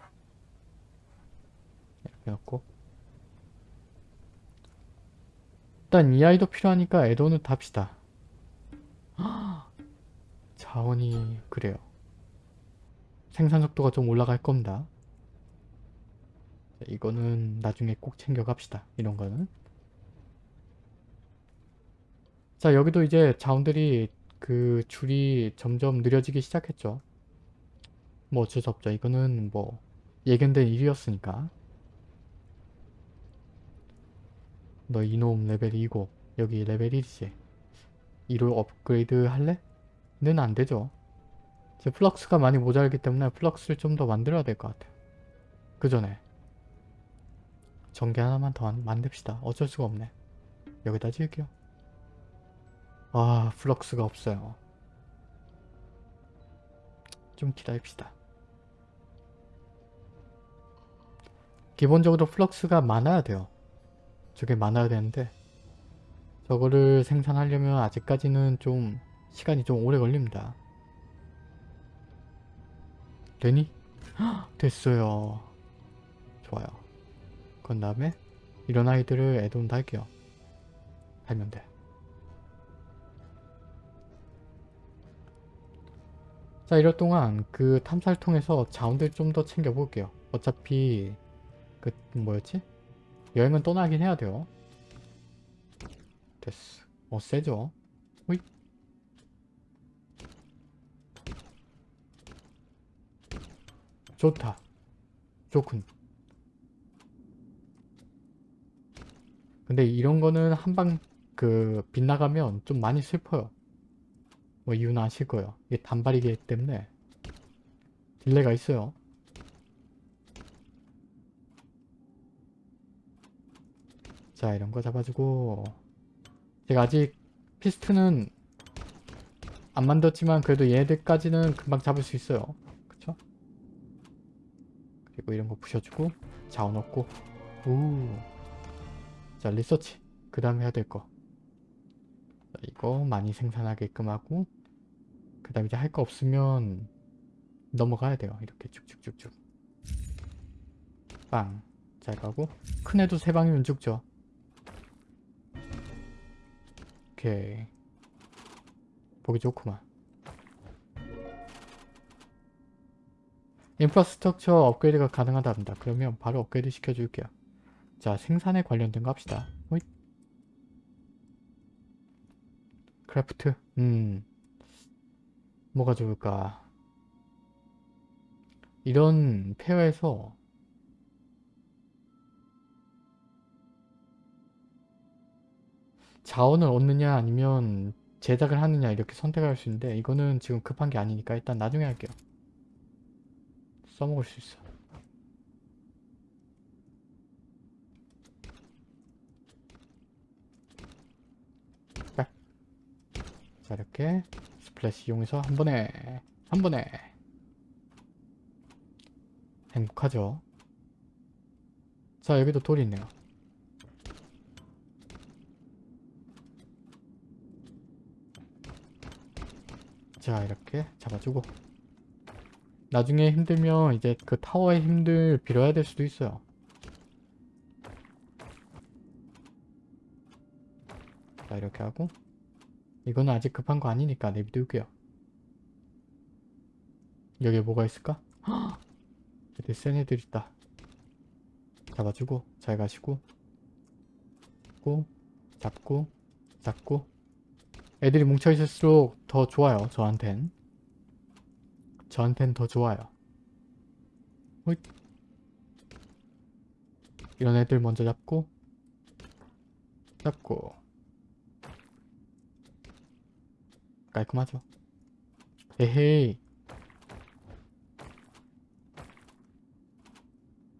이렇게 놓고 일단 이 아이도 필요하니까 에도는 답시다. 자원이 그래요. 생산 속도가 좀 올라갈 겁니다. 자, 이거는 나중에 꼭 챙겨 갑시다. 이런 거는. 자 여기도 이제 자원들이 그 줄이 점점 느려지기 시작했죠. 뭐 어쩔 수 없죠. 이거는 뭐 예견된 일이었으니까. 너 이놈 레벨 2고 여기 레벨 1이지. 2로 업그레이드 할래? 는 안되죠. 제 flux가 많이 모자라기 때문에 flux를 좀 더 만들어야 될 것 같아요. 그 전에 전기 하나만 더 만- 만듭시다. 어쩔 수가 없네. 여기다 지을게요. 아 flux가 없어요. 좀 기다립시다. 기본적으로 flux가 많아야 돼요. 저게 많아야 되는데 저거를 생산하려면 아직까지는 좀 시간이 좀 오래 걸립니다. 되니? 헉, 됐어요. 좋아요. 그런 다음에 이런 아이들을 add-on 달게요. 달면 돼. 자 이럴 동안 그 탐사를 통해서 자원들 좀 더 챙겨볼게요. 어차피 그 뭐였지? 여행은 떠나긴 해야 돼요. 됐어. 어 세죠? 호잇. 좋다. 좋군. 근데 이런 거는 한방 그 빗나가면 좀 많이 슬퍼요. 뭐 이유는 아실 거예요. 이게 단발이기 때문에 delay가 있어요. 자 이런 거 잡아주고 제가 아직 피스트는 안 만들었지만 그래도 얘네들까지는 금방 잡을 수 있어요. 그쵸? 그리고 이런 거 부셔주고 자원 얻고 오. 자 리서치 그 다음에 해야 될 거. 자, 이거 많이 생산하게끔 하고 그 다음에 이제 할 거 없으면 넘어가야 돼요. 이렇게 쭉쭉쭉쭉 빵. 잘 가고 큰 애도 세 방이면 죽죠. 오케이. 보기 좋구만. 인프라스트럭처 업그레이드가 가능하답니다. 그러면 바로 업그레이드 시켜줄게요. 자, 생산에 관련된 거 합시다. 호잇. Craft. 음. 뭐가 좋을까? 이런 페어에서 자원을 얻느냐 아니면 제작을 하느냐 이렇게 선택할 수 있는데 이거는 지금 급한 게 아니니까 일단 나중에 할게요. 써먹을 수 있어. 자 이렇게 스플래시 이용해서 한 번에 한 번에 행복하죠. 자 여기도 돌이 있네요. 자 이렇게 잡아주고 나중에 힘들면 이제 그 타워의 힘들 빌어야 될 수도 있어요 자 이렇게 하고 이거는 아직 급한 거 아니니까 내비둘게요 여기에 뭐가 있을까? 헉! 여기 센 애들 있다 잡아주고 잘 가시고 잡고 잡고 잡고 애들이 뭉쳐있을수록 더 좋아요 저한텐 저한텐 더 좋아요 호잇. 이런 애들 먼저 잡고 잡고 깔끔하죠 에헤이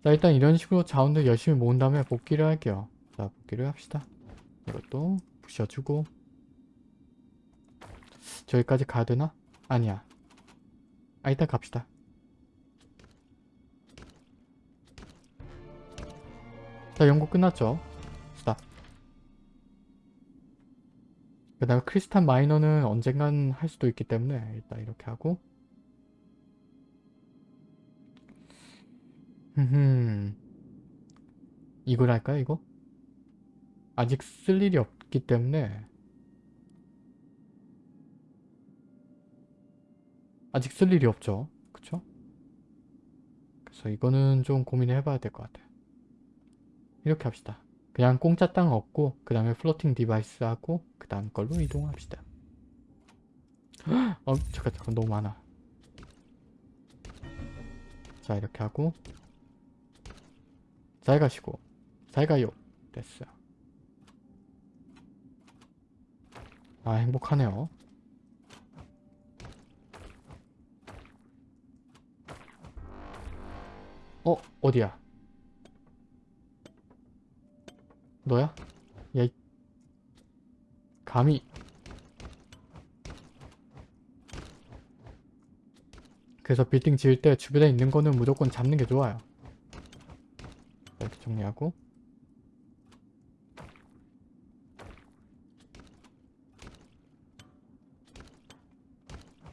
자 일단 이런 식으로 자원들 열심히 모은 다음에 복귀를 할게요 자 복귀를 합시다 이것도 부셔주고 저기까지 가야 되나? 아니야. 아 일단 갑시다. 자 연구 끝났죠? 그 다음에 크리스탈 마이너는 언젠간 할 수도 있기 때문에 일단 이렇게 하고. 흠. 이걸 할까요 이거? 아직 쓸 일이 없기 때문에. 아직 쓸 일이 없죠. 그쵸? 그래서 이거는 좀 고민을 해봐야 될 것 같아요. 이렇게 합시다 그냥 공짜 땅 얻고 그 다음에 floating device 하고 그 다음 걸로 이동합시다. 어 잠깐 잠깐 너무 많아. 자 이렇게 하고. 잘 가시고. 잘 가요. 됐어요 아 행복하네요. 어 어디야 너야? 야, 이... 감히. 그래서 빌딩 지을 때 주변에 있는 거는 무조건 잡는 게 좋아요. 이렇게 정리하고.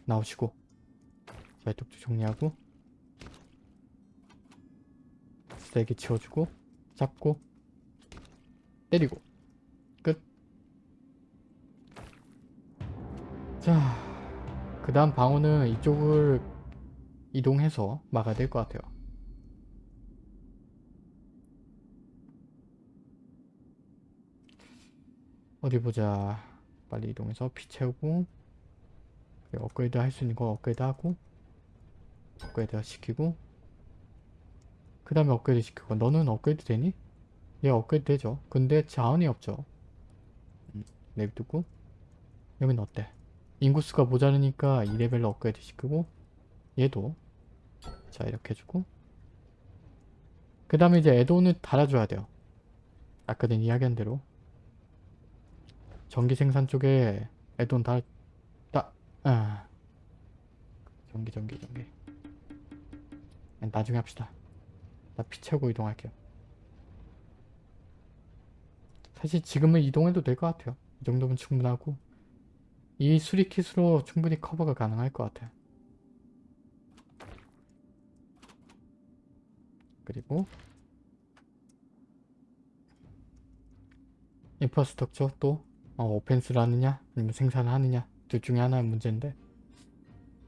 나오시고. 자 이쪽도 정리하고. 쓰레기 치워주고. 잡고 때리고 끝. 자, 그 다음 방어는 이쪽을 이동해서 막아야 될 것 같아요. 어디 보자. 빨리 이동해서 피 채우고 업그레이드 할 수 있는 거 업그레이드 하고 업그레이드 시키고 그 다음에 업그레이드 시키고 너는 업그레이드 되니? 얘 업그레이드 되죠. 근데 자원이 없죠. 음, 내비두고 여긴 어때? 인구수가 모자르니까 2레벨로 업그레이드 시키고 얘도 자 이렇게 해주고 그 다음에 이제 애돈을 달아줘야 돼요. 아까 전 이야기한 대로 전기 생산 쪽에 애돈 달... 다... 아... 전기 전기 전기 나중에 합시다. 나 피 채우고 이동할게요. 사실 지금은 이동해도 될 것 같아요. 이 정도면 충분하고 이 수리킷으로 충분히 커버가 가능할 것 같아요. 그리고 인프라스트럭처 또 어, 오펜스를 하느냐 아니면 생산을 하느냐 둘 중에 하나의 문제인데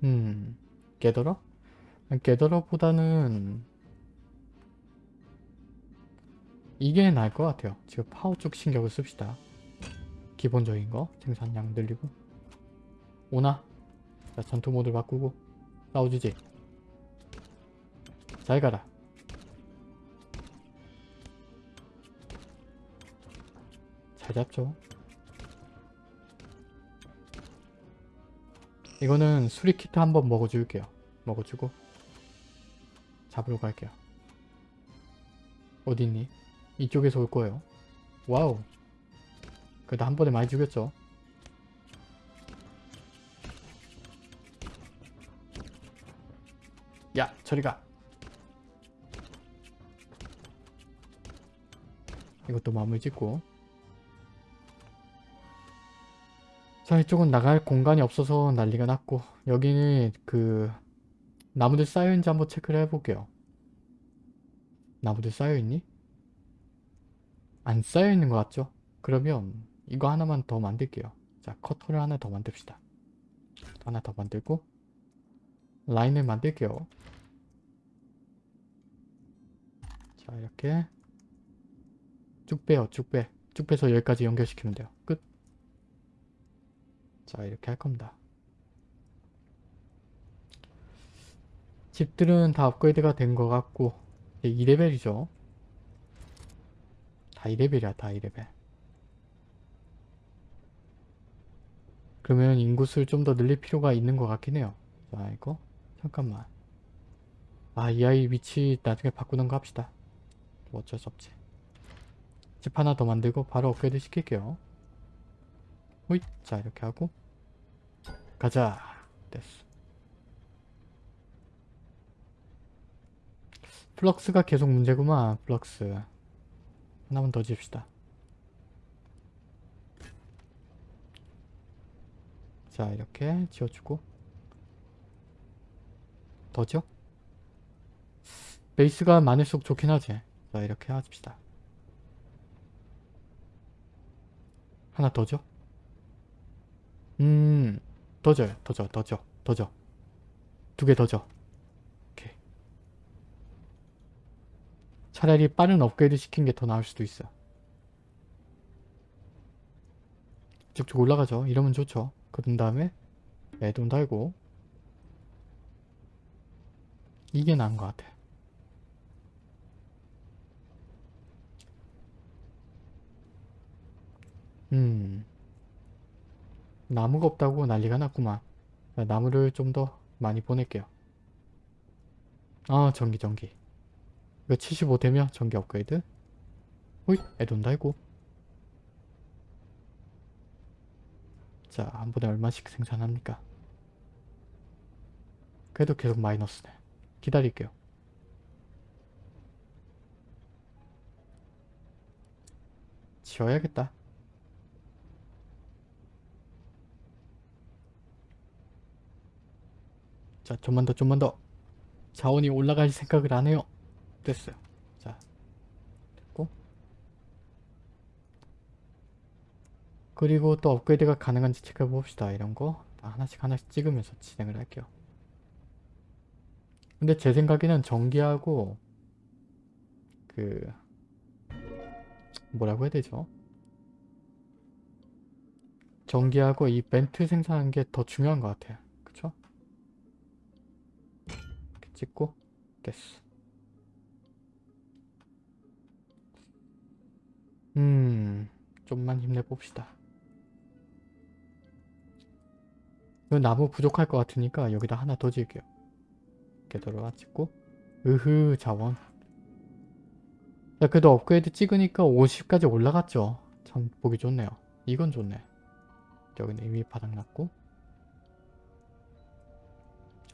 음 게더러? 게더러보다는 이게 나을 것 같아요. 지금 파워 쪽 신경을 씁시다. 기본적인 거 생산량 늘리고. 오나? 자 전투 모드 바꾸고. 싸워주지? 잘 가라. 잘 잡죠? 이거는 수리키트 한번 먹어줄게요. 먹어주고. 잡으러 갈게요. 어디있니? 이쪽에서 올 거예요. 와우. 그래도 한 번에 많이 죽였죠. 야, 저리 가. 이것도 마무리 짓고. 자, 이쪽은 나갈 공간이 없어서 난리가 났고 여기는 그 나무들 쌓여있는지 한번 체크를 해볼게요. 나무들 쌓여있니? 안 쌓여있는 것 같죠? 그러면 이거 하나만 더 만들게요. 자 커터를 하나 더 만듭시다. 하나 더 만들고 라인을 만들게요. 자 이렇게 쭉 빼요 쭉 빼. 쭉 빼서 여기까지 연결시키면 돼요. 끝. 자 이렇게 할 겁니다. 집들은 다 업그레이드가 된 것 같고 2레벨이죠. 다 2레벨이야 다 2레벨. 그러면 인구수를 좀 더 늘릴 필요가 있는 것 같긴 해요. 자 이거? 잠깐만. 아 이 아이 위치 나중에 바꾸는 거 합시다. 뭐 어쩔 수 없지. 집 하나 더 만들고 바로 업그레이드 시킬게요. 호잇! 자 이렇게 하고. 가자. 됐어. flux가 계속 문제구만 flux 하나만 더 지읍시다. 자 이렇게 지어주고 더죠? 베이스가 많을수록 좋긴 하지 자 이렇게 합시다 하나 더 줘? 음, 더 줘요. 더 줘, 더 줘, 더 줘. 두개더 줘. 오케이. 차라리 빠른 업그레이드 시킨 게 더 나을 수도 있어. 쭉쭉 올라가죠. 이러면 좋죠. 그런 다음에 애돈 달고 이게 나은 것 같아. 음. 나무가 없다고 난리가 났구만. 자, 나무를 좀 더 많이 보낼게요. 아 전기 전기. 이거 75 되면 전기 업그레이드. 호잇 애돈 달고. 자 한 번에 얼마씩 생산합니까? 그래도 계속 마이너스네. 기다릴게요. 지워야겠다. 자 좀만 더 좀만 더 자원이 올라갈 생각을 안 해요 됐어요. 자. 됐고. 그리고 또 업그레이드가 가능한지 체크해 봅시다. 이런 거 하나씩 하나씩 찍으면서 진행을 할게요. 근데 제 생각에는 전기하고 그 뭐라고 해야 되죠? 전기하고 이 멘트 생산하는 게 더 중요한 것 같아요. 그쵸? 찍고 됐어 음 좀만 힘내봅시다. 이 나무 부족할 것 같으니까 여기다 하나 더 지을게요. 이렇게 들어와 찍고. 으흐 자원. 야 그래도 업그레이드 찍으니까 50까지 올라갔죠? 참 보기 좋네요. 이건 좋네. 여기는 이미 바닥났고.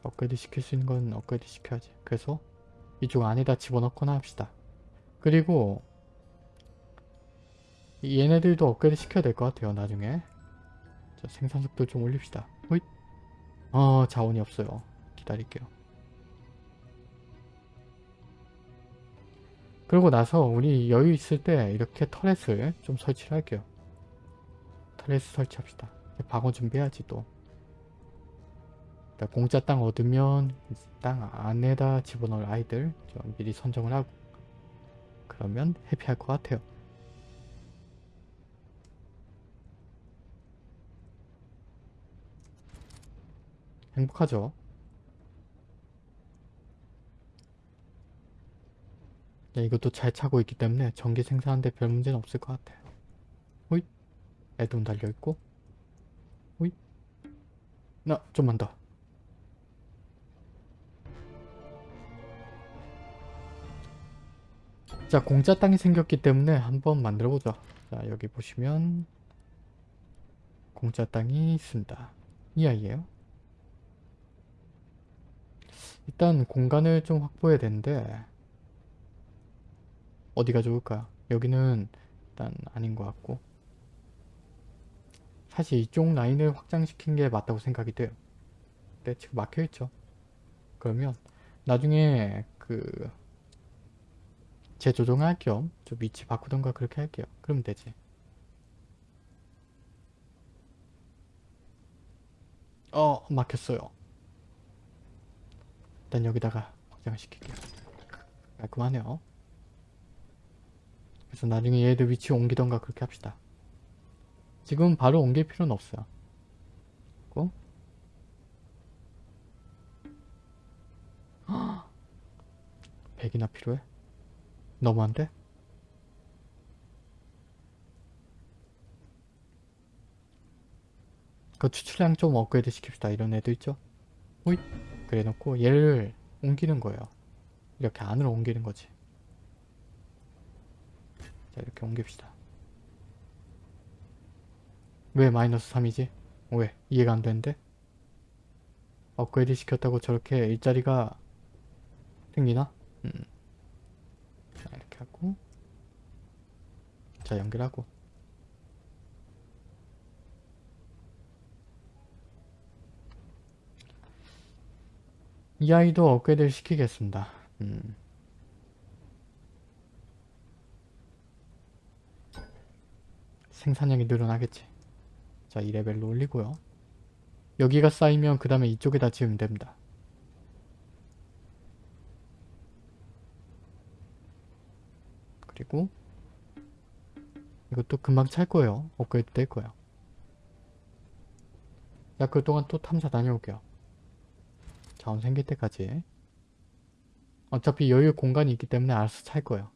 업그레이드 시킬 수 있는 건 업그레이드 시켜야지. 그래서 이쪽 안에다 집어넣거나 합시다. 그리고 얘네들도 업그레이드 시켜야 될 것 같아요. 나중에. 자, 생산 속도 좀 올립시다. 호잇. 어, 자원이 없어요. 기다릴게요. 그러고 나서 우리 여유 있을 때 이렇게 터렛을 좀 설치를 할게요. 터렛 설치합시다. 방어 준비해야지 또. 공짜 땅 얻으면 땅 안에다 집어넣을 아이들 좀 미리 선정을 하고 그러면 해피할 것 같아요. 행복하죠? 네, 이것도 잘 차고 있기 때문에 전기 생산하는데 별 문제는 없을 것 같아요. 호잇. 애돈 달려있고. 호잇. 나 좀만 더. 자 공짜 땅이 생겼기 때문에 한번 만들어 보죠. 자 여기 보시면 공짜 땅이 있습니다. 이 아이예요 일단 공간을 좀 확보해야 되는데 어디가 좋을까요 여기는 일단 아닌 것 같고 사실 이쪽 라인을 확장시킨 게 맞다고 생각이 돼요 근데 지금 막혀있죠 그러면 나중에 그 재조정할 겸 좀 위치 바꾸던가 그렇게 할게요. 그러면 되지. 어 막혔어요. 일단 여기다가 확장을 시킬게요. 깔끔하네요. 그래서 나중에 얘들 위치 옮기던가 그렇게 합시다. 지금 바로 옮길 필요는 없어요. 고 100이나 필요해? 너무한데? 그 추출량 좀 업그레이드 시킵시다. 이런 애도 있죠? 호잇! 그래 놓고 얘를 옮기는 거예요. 이렇게 안으로 옮기는 거지. 자 이렇게 옮깁시다. 왜 마이너스 3이지? 왜? 이해가 안 되는데? 업그레이드 시켰다고 저렇게 일자리가 생기나? 음. 자 이렇게 하고 자 연결하고 이 아이도 업그레이드를 시키겠습니다. 음. 생산량이 늘어나겠지. 자, 2레벨로 올리고요. 여기가 쌓이면 그 다음에 이쪽에다 지으면 됩니다. 그리고 이것도 금방 찰 거예요. 업그레이드 될 거예요. 자, 그동안 또 탐사 다녀올게요. 자원 생길 때까지. 어차피 여유 공간이 있기 때문에 알아서 찰 거예요.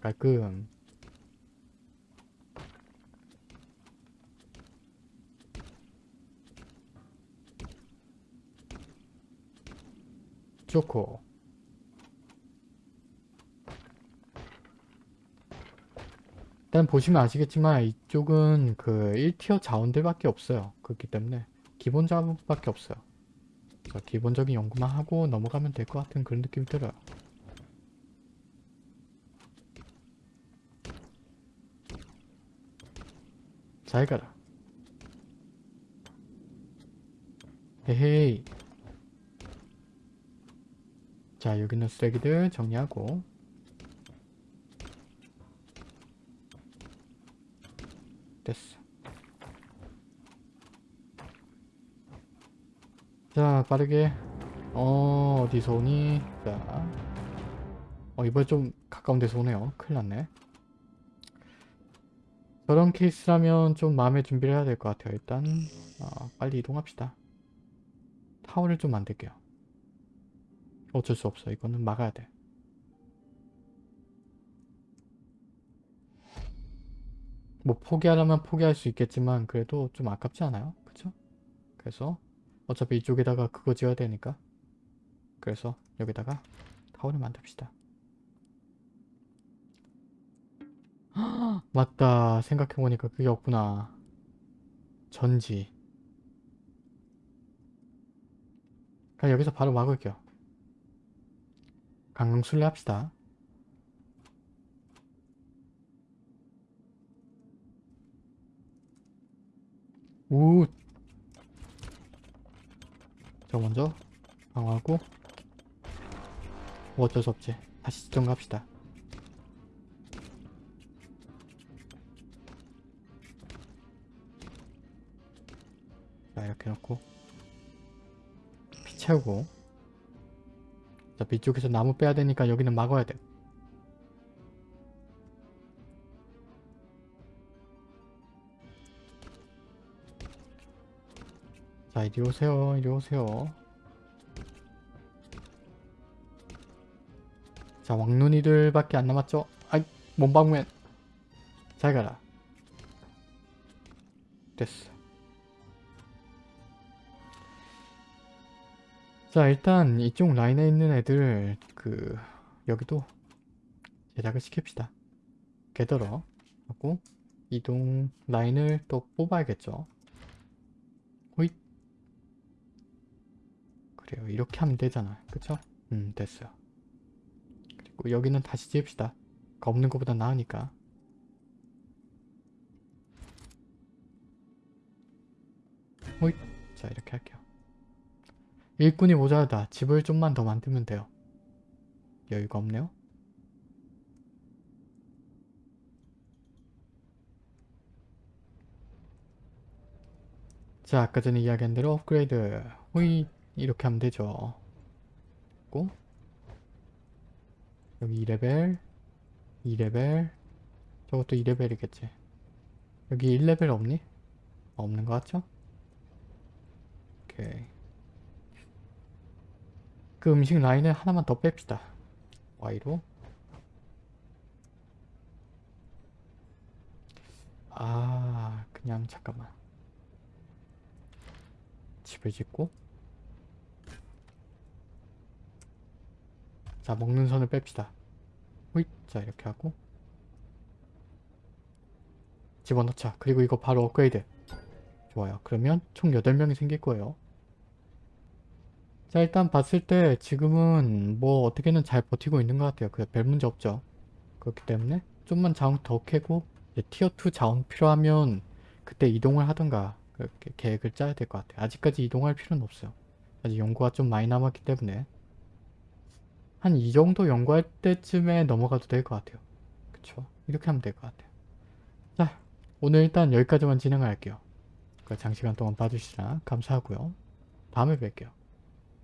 깔끔. 좋고. 일단 보시면 아시겠지만 이쪽은 그 1티어 자원들밖에 없어요. 그렇기 때문에 기본 자원밖에 없어요. 그래서 기본적인 연구만 하고 넘어가면 될 것 같은 그런 느낌이 들어요. 잘 가라. 헤헤이. 자, 여기 있는 쓰레기들 정리하고 됐어. 자, 빠르게 어, 어디서 오니? 자, 어, 이번에 좀 가까운 데서 오네요. 큰일 났네. 저런 케이스라면 좀 마음의 준비를 해야 될 것 같아요. 일단 어, 빨리 이동합시다. 타워를 좀 만들게요. 어쩔 수 없어. 이거는 막아야 돼. 뭐 포기하려면 포기할 수 있겠지만 그래도 좀 아깝지 않아요? 그쵸? 그래서 어차피 이쪽에다가 그거 지어야 되니까 그래서 여기다가 타워를 만듭시다. 맞다. 생각해보니까 그게 없구나. 전지. 그냥 여기서 바로 막을게요. 강강술래 합시다. 우. 저 먼저 방어하고 뭐 어쩔 수 없지. 다시 지정 갑시다. 자 이렇게 놓고 피 채우고 자 뒤쪽에서 나무 빼야 되니까 여기는 막아야 돼. 자 이리 오세요. 이리 오세요. 자 왕눈이들 밖에 안 남았죠? 아이 몸방맨 잘 가라. 됐어. 자 일단 이쪽 라인에 있는 애들 그 여기도 제작을 시킵시다. 게더러 하고 이동 라인을 또 뽑아야겠죠? 호잇 그래요. 이렇게 하면 되잖아. 그쵸? 음, 됐어요. 그리고 여기는 다시 지읍시다. 없는 것보다 나으니까. 호잇. 자, 이렇게 할게요. 일꾼이 모자라다. 집을 좀만 더 만들면 돼요. 여유가 없네요. 자, 아까 전에 이야기한 대로 업그레이드. 호잇. 이렇게 하면 되죠. 고 여기 2레벨 2레벨 저것도 2레벨이겠지. 여기 1레벨 없니? 없는 것 같죠? 오케이. 그 음식 라인을 하나만 더 뺍시다. 위로. 아, 그냥 잠깐만. 집을 짓고 자 먹는 선을 뺍시다. 호잇. 자 이렇게 하고. 집어넣자. 그리고 이거 바로 업그레이드. 좋아요. 그러면 총 8명이 생길 거예요. 자 일단 봤을 때 지금은 뭐 어떻게는 잘 버티고 있는 것 같아요. 그별 문제 없죠. 그렇기 때문에 좀만 자원 더 캐고 티어2 자원 필요하면 그때 이동을 하던가 그렇게 계획을 짜야 될 것 같아요. 아직까지 이동할 필요는 없어요. 아직 연구가 좀 많이 남았기 때문에 한 이 정도 연구할 때쯤에 넘어가도 될 것 같아요. 그쵸? 이렇게 하면 될 것 같아요. 자, 오늘 일단 여기까지만 진행할게요. 장시간 동안 봐주시라 감사하고요. 다음에 뵐게요.